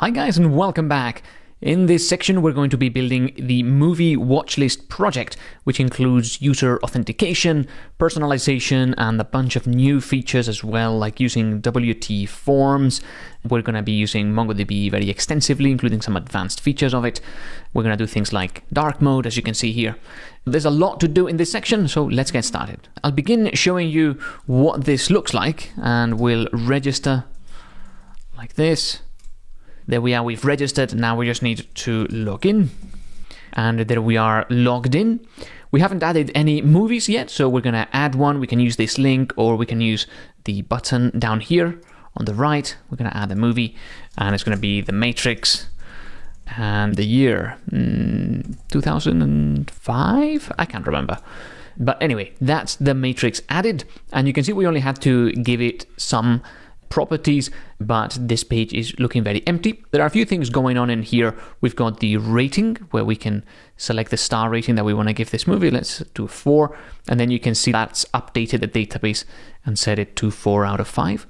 Hi guys and welcome back. In this section we're going to be building the movie watchlist project which includes user authentication, personalization and a bunch of new features as well like using WTForms. We're going to be using MongoDB very extensively including some advanced features of it. We're going to do things like dark mode as you can see here. There's a lot to do in this section so let's get started. I'll begin showing you what this looks like and we'll register like this there we are, we've registered. Now we just need to log in. And there we are logged in. We haven't added any movies yet, so we're to add one. We can use this link or we can use the button down here on the right. We're to add a movie and it's to be The Matrix and the year mm, 2005? I can't remember. But anyway, that's The Matrix added. And you can see we only had to give it some properties, but this page is looking very empty. There are a few things going on in here. We've got the rating where we can select the star rating that we want to give this movie. Let's do four. And then you can see that's updated the database and set it to four out of five.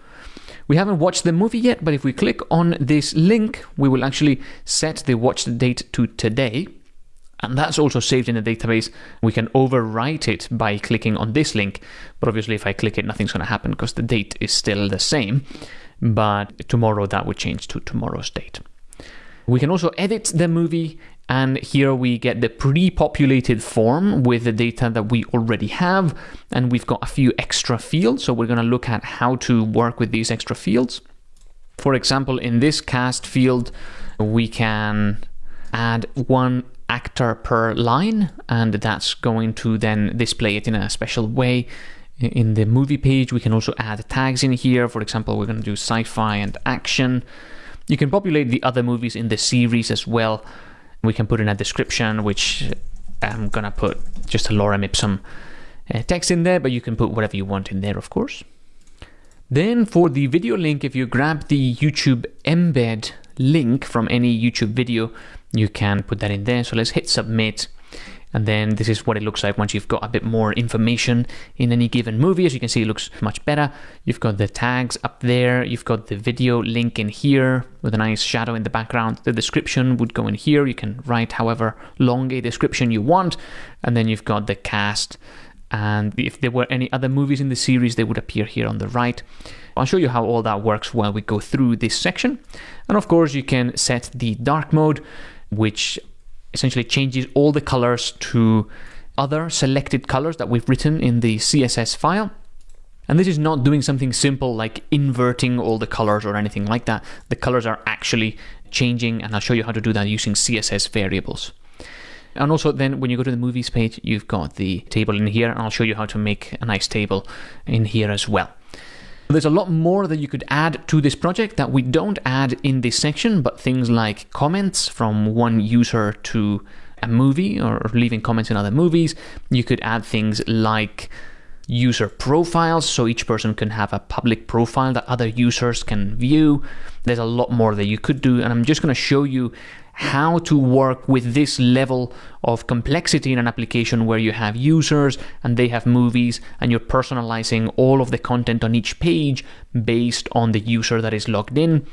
We haven't watched the movie yet, but if we click on this link, we will actually set the watch date to today and that's also saved in the database. We can overwrite it by clicking on this link, but obviously if I click it, nothing's going to happen because the date is still the same. But tomorrow that would change to tomorrow's date. We can also edit the movie, and here we get the pre-populated form with the data that we already have, and we've got a few extra fields, so we're going to look at how to work with these extra fields. For example, in this cast field, we can add one actor per line and that's going to then display it in a special way in the movie page. We can also add tags in here. For example we're going to do sci-fi and action. You can populate the other movies in the series as well. We can put in a description which I'm gonna put just a lorem ipsum uh, text in there but you can put whatever you want in there of course. Then for the video link if you grab the YouTube embed link from any YouTube video you can put that in there. So let's hit submit. And then this is what it looks like once you've got a bit more information in any given movie. As you can see, it looks much better. You've got the tags up there. You've got the video link in here with a nice shadow in the background. The description would go in here. You can write however long a description you want. And then you've got the cast. And if there were any other movies in the series, they would appear here on the right. I'll show you how all that works while we go through this section. And of course, you can set the dark mode which essentially changes all the colors to other selected colors that we've written in the CSS file. And this is not doing something simple like inverting all the colors or anything like that. The colors are actually changing, and I'll show you how to do that using CSS variables. And also then when you go to the movies page, you've got the table in here, and I'll show you how to make a nice table in here as well. There's a lot more that you could add to this project that we don't add in this section, but things like comments from one user to a movie or leaving comments in other movies. You could add things like user profiles, so each person can have a public profile that other users can view. There's a lot more that you could do, and I'm just going to show you how to work with this level of complexity in an application where you have users and they have movies and you're personalizing all of the content on each page based on the user that is logged in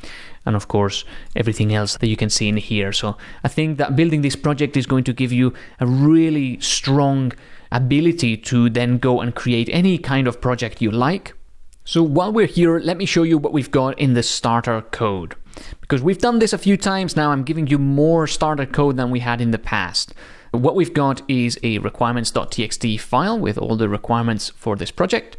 and of course everything else that you can see in here. So I think that building this project is going to give you a really strong ability to then go and create any kind of project you like. So while we're here, let me show you what we've got in the starter code. Because we've done this a few times now, I'm giving you more starter code than we had in the past. What we've got is a requirements.txt file with all the requirements for this project.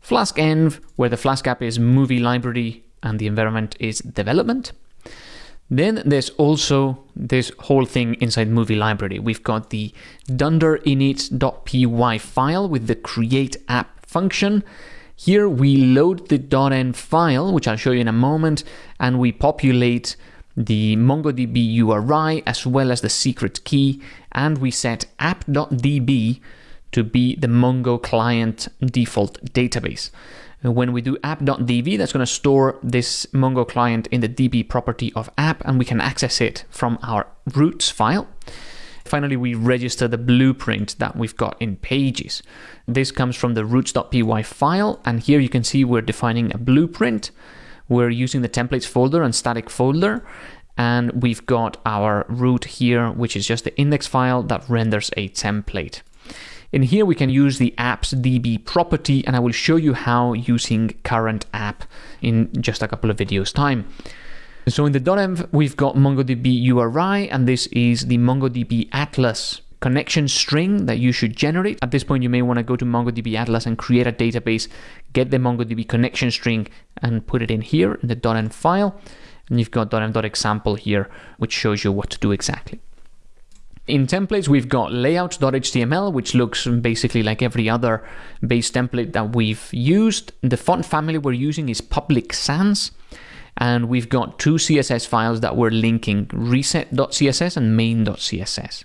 Flask env, where the Flask app is movie library and the environment is development. Then there's also this whole thing inside movie library. We've got the dunder init.py file with the create app function here we load the .env file, which I'll show you in a moment, and we populate the MongoDB URI as well as the secret key, and we set app.db to be the Mongo client default database. when we do app.db, that's going to store this Mongo client in the db property of app, and we can access it from our routes file. Finally, we register the blueprint that we've got in pages. This comes from the routes.py file, and here you can see we're defining a blueprint. we're using the templates folder and static folder. And we've got our root here, which is just the index file that renders a template. In here, we can use the apps DB property, and I will show you how using current app in just a couple of videos time. So in the .env, we've got MongoDB URI, and this is the MongoDB Atlas connection string that you should generate. At this point, you may want to go to MongoDB Atlas and create a database, get the MongoDB connection string and put it in here in the .env file. And you've got .env.example here, which shows you what to do exactly. In templates, we've got layout.html, which looks basically like every other base template that we've used. The font family we're using is Public Sans. And we've got two CSS files that we're linking, reset.css and main.css.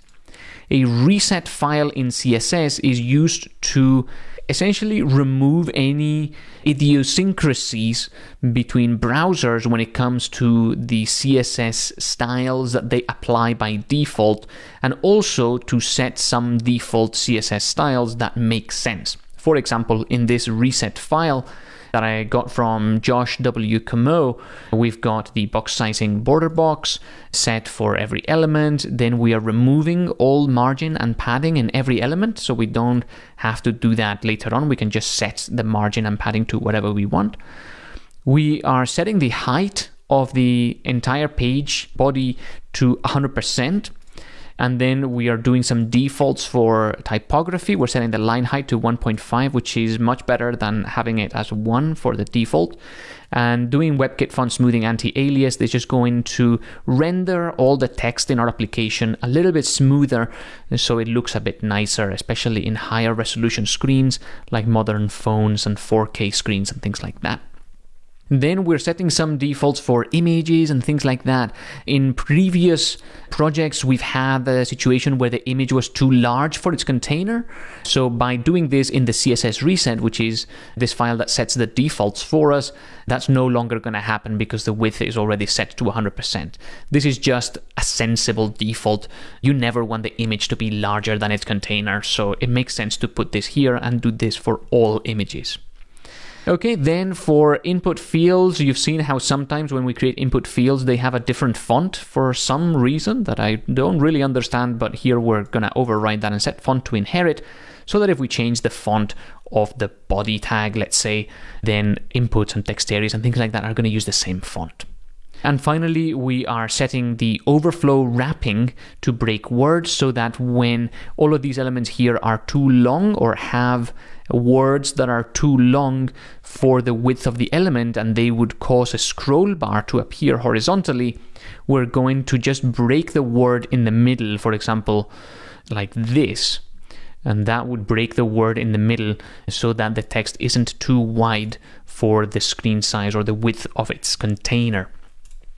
A reset file in CSS is used to essentially remove any idiosyncrasies between browsers when it comes to the CSS styles that they apply by default, and also to set some default CSS styles that make sense. For example, in this reset file, that I got from Josh W. Comeau. We've got the box sizing border box set for every element. Then we are removing all margin and padding in every element, so we don't have to do that later on. We can just set the margin and padding to whatever we want. We are setting the height of the entire page body to 100%. And then we are doing some defaults for typography. We're setting the line height to 1.5, which is much better than having it as 1 for the default. And doing WebKit font smoothing anti-alias, this is going to render all the text in our application a little bit smoother so it looks a bit nicer, especially in higher resolution screens like modern phones and 4K screens and things like that. Then we're setting some defaults for images and things like that. In previous projects, we've had a situation where the image was too large for its container. So by doing this in the CSS reset, which is this file that sets the defaults for us, that's no longer going to happen because the width is already set to 100%. This is just a sensible default. You never want the image to be larger than its container. So it makes sense to put this here and do this for all images. Okay, then for input fields, you've seen how sometimes when we create input fields, they have a different font for some reason that I don't really understand, but here we're gonna override that and set font to inherit so that if we change the font of the body tag, let's say, then inputs and text areas and things like that are gonna use the same font. And finally, we are setting the overflow wrapping to break words so that when all of these elements here are too long or have words that are too long for the width of the element and they would cause a scroll bar to appear horizontally, we're going to just break the word in the middle, for example, like this. And that would break the word in the middle so that the text isn't too wide for the screen size or the width of its container.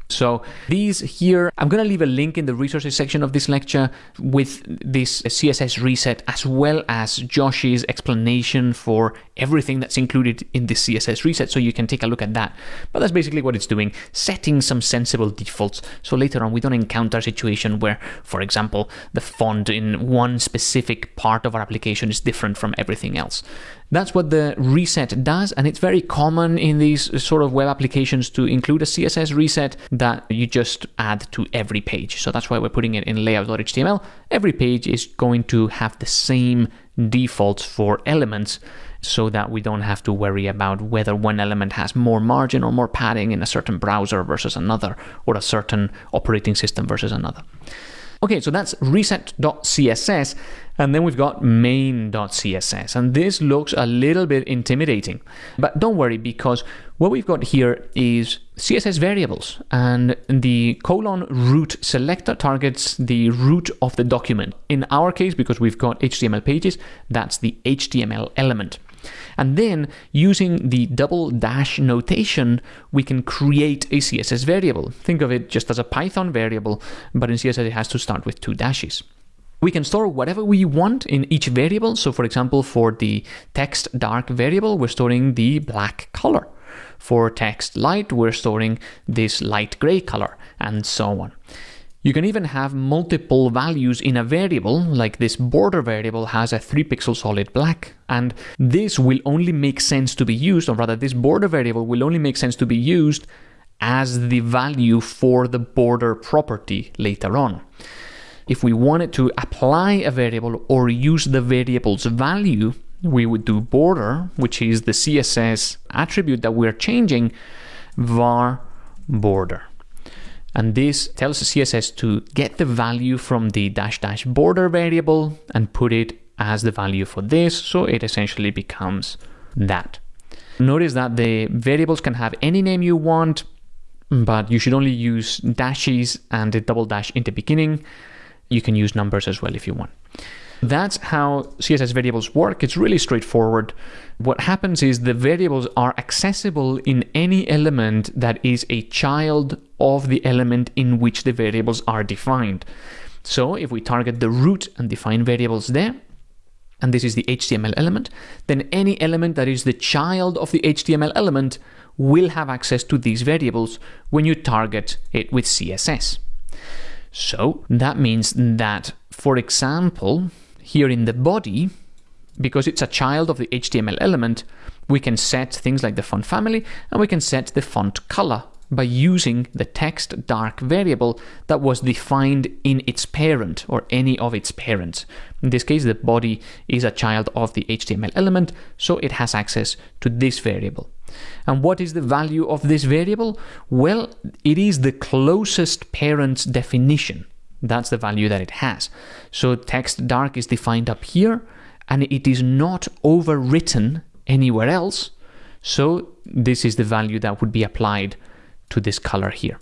So these here, I'm going to leave a link in the resources section of this lecture with this CSS reset as well as Josh's explanation for everything that's included in this CSS reset so you can take a look at that. But that's basically what it's doing, setting some sensible defaults so later on we don't encounter a situation where, for example, the font in one specific part of our application is different from everything else. That's what the reset does, and it's very common in these sort of web applications to include a CSS reset that you just add to every page. So that's why we're putting it in layout.html. Every page is going to have the same defaults for elements so that we don't have to worry about whether one element has more margin or more padding in a certain browser versus another, or a certain operating system versus another. Okay, so that's reset.css. And then we've got main.css, and this looks a little bit intimidating. But don't worry, because what we've got here is CSS variables, and the colon root selector targets the root of the document. In our case, because we've got HTML pages, that's the HTML element. And then using the double dash notation, we can create a CSS variable. Think of it just as a Python variable, but in CSS it has to start with two dashes. We can store whatever we want in each variable. So for example, for the text dark variable, we're storing the black color. For text light, we're storing this light gray color and so on. You can even have multiple values in a variable, like this border variable has a 3 pixel solid black, and this will only make sense to be used, or rather this border variable will only make sense to be used as the value for the border property later on. If we wanted to apply a variable or use the variable's value, we would do border, which is the CSS attribute that we're changing, var border. And this tells the CSS to get the value from the dash dash border variable and put it as the value for this. So it essentially becomes that. Notice that the variables can have any name you want, but you should only use dashes and a double dash in the beginning. You can use numbers as well if you want. That's how CSS variables work. It's really straightforward. What happens is the variables are accessible in any element that is a child of the element in which the variables are defined. So if we target the root and define variables there, and this is the HTML element, then any element that is the child of the HTML element will have access to these variables when you target it with CSS. So that means that, for example, here in the body, because it's a child of the HTML element, we can set things like the font family and we can set the font color by using the text dark variable that was defined in its parent or any of its parents. In this case, the body is a child of the HTML element, so it has access to this variable. And what is the value of this variable? Well, it is the closest parent's definition. That's the value that it has. So text dark is defined up here and it is not overwritten anywhere else. So this is the value that would be applied to this color here.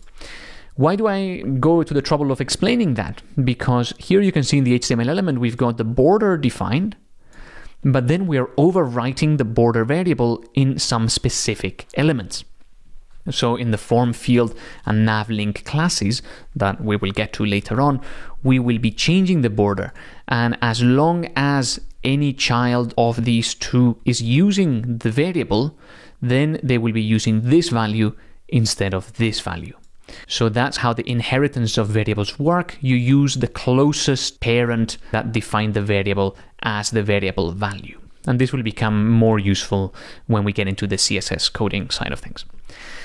Why do I go to the trouble of explaining that? Because here you can see in the HTML element, we've got the border defined, but then we're overwriting the border variable in some specific elements. So in the form field and navlink classes that we will get to later on, we will be changing the border. And as long as any child of these two is using the variable, then they will be using this value instead of this value. So that's how the inheritance of variables work. You use the closest parent that defined the variable as the variable value. And this will become more useful when we get into the CSS coding side of things.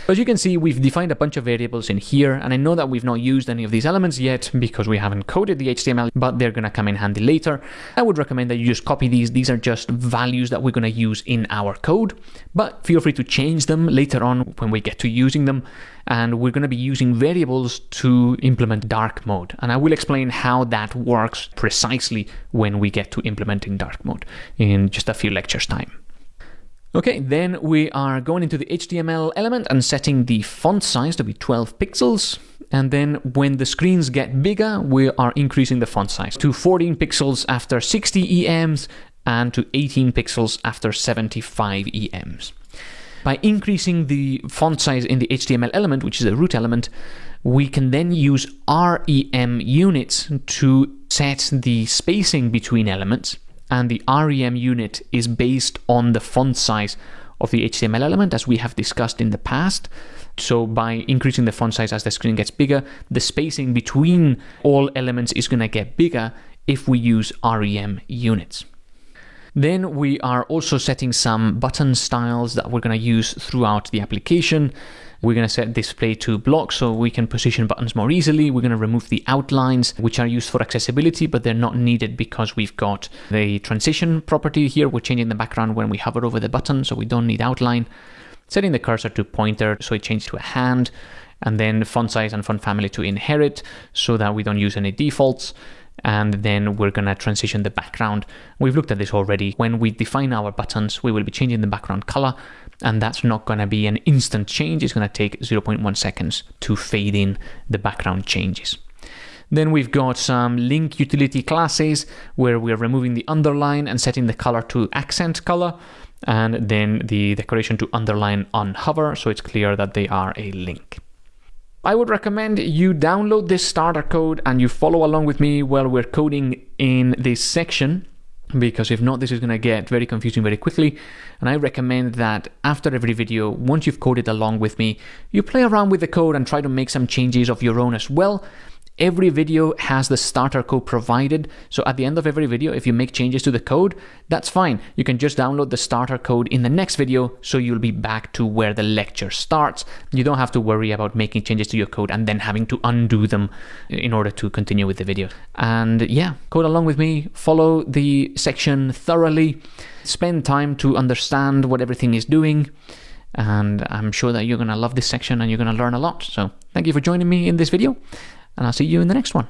As you can see, we've defined a bunch of variables in here, and I know that we've not used any of these elements yet because we haven't coded the HTML, but they're going to come in handy later. I would recommend that you just copy these. These are just values that we're going to use in our code, but feel free to change them later on when we get to using them. And we're going to be using variables to implement dark mode. And I will explain how that works precisely when we get to implementing dark mode in just a few lectures time. Okay, then we are going into the HTML element and setting the font size to be 12 pixels. And then when the screens get bigger, we are increasing the font size to 14 pixels after 60 EMs and to 18 pixels after 75 EMs. By increasing the font size in the HTML element, which is a root element, we can then use REM units to set the spacing between elements and the REM unit is based on the font size of the HTML element as we have discussed in the past. So by increasing the font size as the screen gets bigger, the spacing between all elements is going to get bigger if we use REM units. Then we are also setting some button styles that we're going to use throughout the application. We're going to set display to block so we can position buttons more easily. We're going to remove the outlines, which are used for accessibility, but they're not needed because we've got the transition property here. We're changing the background when we hover over the button, so we don't need outline. Setting the cursor to pointer so it changes to a hand, and then font size and font family to inherit so that we don't use any defaults and then we're going to transition the background. We've looked at this already. When we define our buttons, we will be changing the background color, and that's not going to be an instant change. It's going to take 0.1 seconds to fade in the background changes. Then we've got some link utility classes where we're removing the underline and setting the color to accent color, and then the decoration to underline on hover, so it's clear that they are a link. I would recommend you download this starter code and you follow along with me while we're coding in this section because if not, this is going to get very confusing very quickly. And I recommend that after every video, once you've coded along with me, you play around with the code and try to make some changes of your own as well. Every video has the starter code provided. So at the end of every video, if you make changes to the code, that's fine. You can just download the starter code in the next video so you'll be back to where the lecture starts. You don't have to worry about making changes to your code and then having to undo them in order to continue with the video. And yeah, code along with me, follow the section thoroughly, spend time to understand what everything is doing and I'm sure that you're going to love this section and you're going to learn a lot. So thank you for joining me in this video and I'll see you in the next one.